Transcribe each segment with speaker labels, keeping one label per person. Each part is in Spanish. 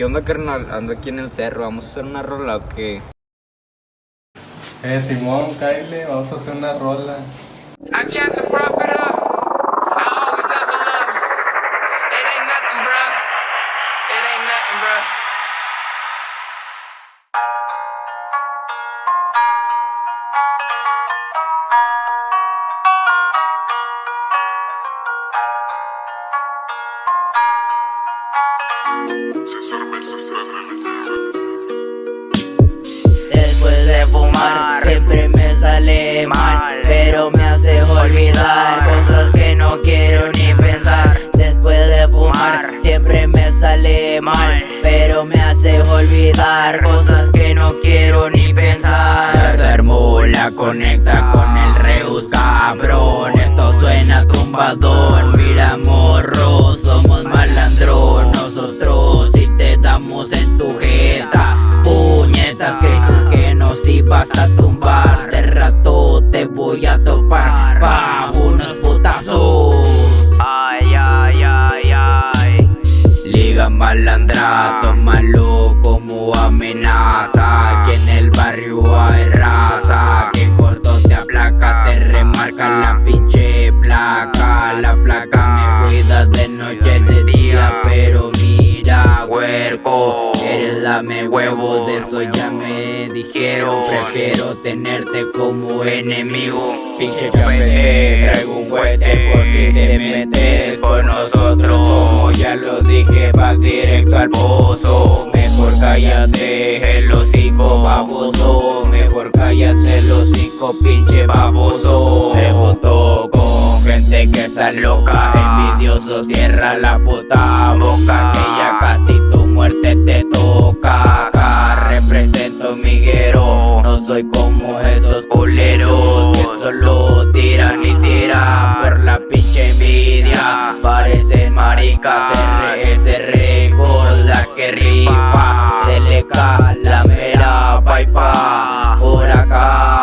Speaker 1: ¿Qué onda, carnal? Ando aquí en el cerro. ¿Vamos a hacer una rola o qué?
Speaker 2: Eh, Simón, Kyle, vamos a hacer una rola.
Speaker 3: I got the profit up. I always up. It ain't nothing, bruh. It ain't nothing, bruh.
Speaker 4: Después de fumar siempre me sale mal Pero me hace olvidar cosas que no quiero ni pensar. Después de fumar siempre me sale mal Pero me hace olvidar cosas que no quiero ni pensar. La fórmula conecta ibas a tumbar. De rato te voy a topar. Pa' unos putazos. Ay, ay, ay, ay. Liga malandra, tómalo como amenaza. Que en el barrio hay raza. Que corto te aplaca, te remarca la pinche placa. La placa me cuida de noche, de día Pero mira, huerco. Eres dame huevo, de eso ya me dijeron Prefiero tenerte como enemigo. Pinche café, traigo un cohete por si te metes con nosotros. Ya lo dije, va directo al Mejor cállate, el hocico baboso Mejor cállate el hocico, pinche baboso Me junto con gente que está loca. Envidioso, cierra la puta boca Que ya casi te Acá represento miguero. No soy como esos culeros Que solo tiran y tiran Por la pinche envidia. Parecen maricas RS Records La que rifa. Deleca la mera paipa Por acá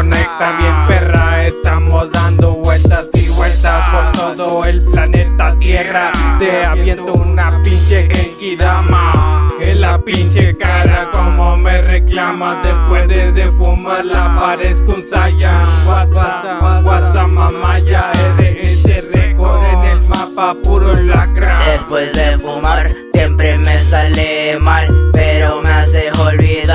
Speaker 5: conecta bien perra Estamos dando vueltas y vueltas Por todo el planeta Tierra. Te aviento una pinche Genki Dama En la pinche cara como me reclamas Después de, de fumar la parezco un Saiyan. Guasa, guasa mamaya RS Record en el mapa puro lacra.
Speaker 4: Después de fumar siempre me sale mal Pero me hace olvidar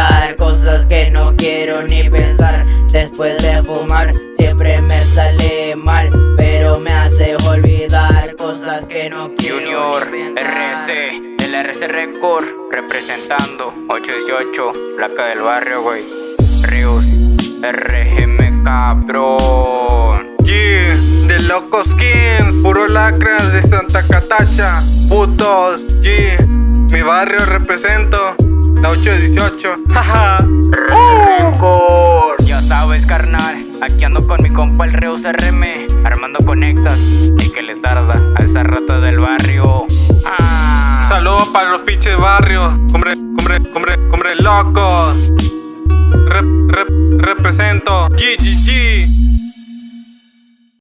Speaker 4: no quiero ni pensar Después de fumar siempre me sale mal Pero me hace olvidar cosas que no quiero
Speaker 1: Junior
Speaker 4: ni pensar
Speaker 1: RC, el RC Record, representando 818, placa del barrio, güey. Ríos, RGM cabrón.
Speaker 5: Yeah, de Locos Skins, puro lacras de Santa Catacha, putos, yeah, mi barrio represento, la 818, jaja.
Speaker 1: Y que les arda a esa rata del barrio. Ah.
Speaker 5: Saludos para los pinches barrios, hombre, hombre, hombre, hombre locos. Rep, rep, represento, GGG.